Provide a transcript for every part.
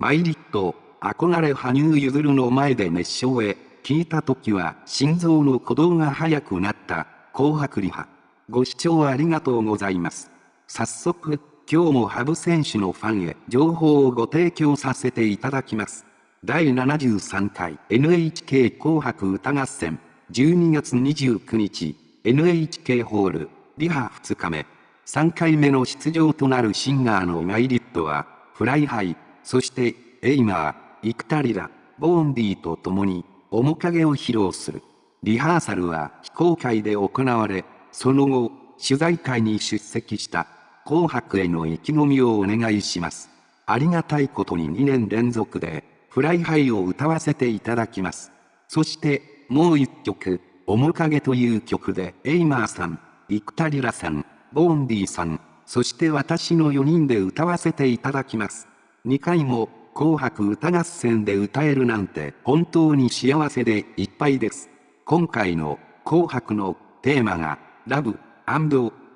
マイリット、憧れ羽生結弦の前で熱唱へ、聞いた時は心臓の鼓動が速くなった、紅白リハ。ご視聴ありがとうございます。早速、今日も羽生選手のファンへ情報をご提供させていただきます。第73回 NHK 紅白歌合戦12月29日 NHK ホールリハ2日目3回目の出場となるシンガーの miletは Fly High そして Aimer幾田りらVaundyと共に面影を披露するリハーサルは非公開で行われその後取材会に出席した紅白への意気込みをお願いしますありがたいことに2年連続で Fly High を歌わせていただきます。そして、もう一曲、面影という曲で、 Aimerさん、幾田りらさん、 Vaundyさん、そして私の4人で歌わせていただきます。2回も、紅白歌合戦で歌えるなんて本当に幸せでいっぱいです。今回の紅白のテーマが、 Love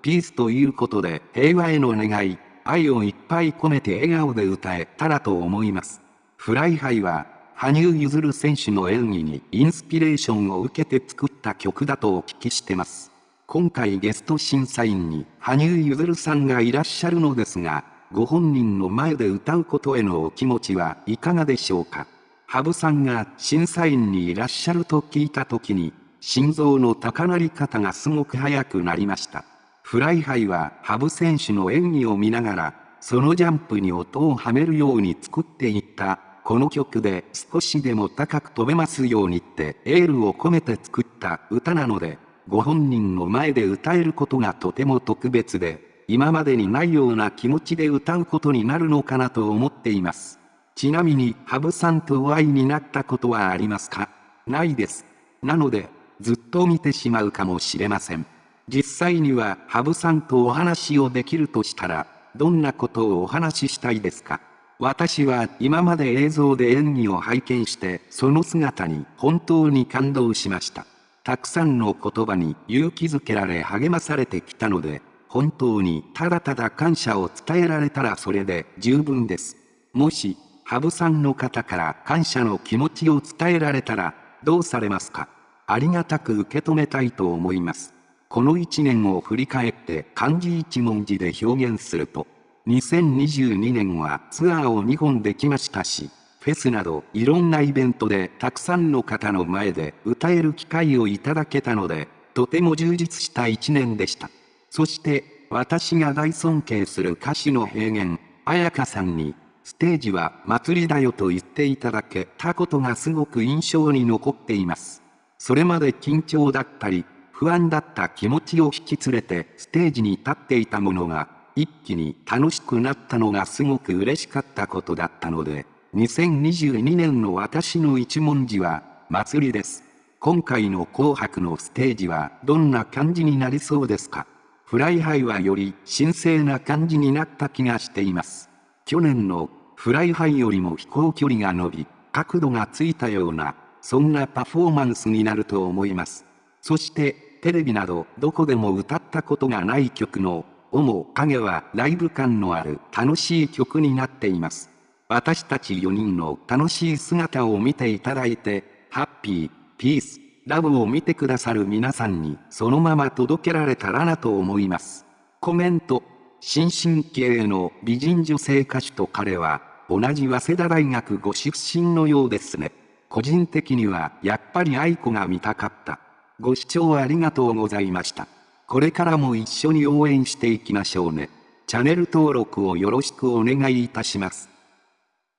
Peace ということで平和への願い、愛をいっぱい込めて笑顔で歌えたらと思います。 Fly High は、羽生結弦選手の演技にインスピレーションを受けて作った曲だとお聞きしてます。今回ゲスト審査員に羽生結弦さんがいらっしゃるのですが、ご本人の前で歌うことへのお気持ちはいかがでしょうか？羽生さんが審査員にいらっしゃると聞いた時に、心臓の高鳴り方がすごく速くなりました。 Fly High は羽生選手の演技を見ながら、そのジャンプに音をはめるように作っていったこの曲で少しでも高く飛べますようにってエールを込めて作った歌なので、ご本人の前で歌えることがとても特別で、今までにないような気持ちで歌うことになるのかなと思っています。ちなみに、羽生さんとお会いになったことはありますか？ないです。なので、ずっと見てしまうかもしれません。実際には羽生さんとお話をできるとしたら、どんなことをお話ししたいですか？私は今まで映像で演技を拝見してその姿に本当に感動しました。たくさんの言葉に勇気づけられ励まされてきたので、本当にただただ感謝を伝えられたらそれで十分です。もし、羽生さんの方から感謝の気持ちを伝えられたら、どうされますか？ありがたく受け止めたいと思います。この一年を振り返って漢字一文字で表現すると、2022年はツアーを2本できましたし、フェスなどいろんなイベントでたくさんの方の前で歌える機会をいただけたので、とても充実した一年でした。そして、私が大尊敬する歌手の平原、彩香さんに、ステージは祭りだよと言っていただけたことがすごく印象に残っています。それまで緊張だったり、不安だった気持ちを引き連れてステージに立っていたものが、一気に楽しくなったのがすごく嬉しかったことだったので、2022年の私の一文字は、祭りです。今回の紅白のステージはどんな感じになりそうですか？Fly High はより神聖な感じになった気がしています。去年の Fly High よりも飛行距離が伸び、角度がついたような、そんなパフォーマンスになると思います。そして、テレビなどどこでも歌ったことがない曲の面影はライブ感のある楽しい曲になっています。私たち4人の楽しい姿を見ていただいて、ハッピー、ピース、ラブを見てくださる皆さんにそのまま届けられたらなと思います。コメント。新進気鋭の美人女性歌手と彼は同じ早稲田大学ご出身のようですね。個人的にはやっぱり愛子が見たかった。ご視聴ありがとうございました。これからも一緒に応援していきましょうね。チャンネル登録をよろしくお願いいたします。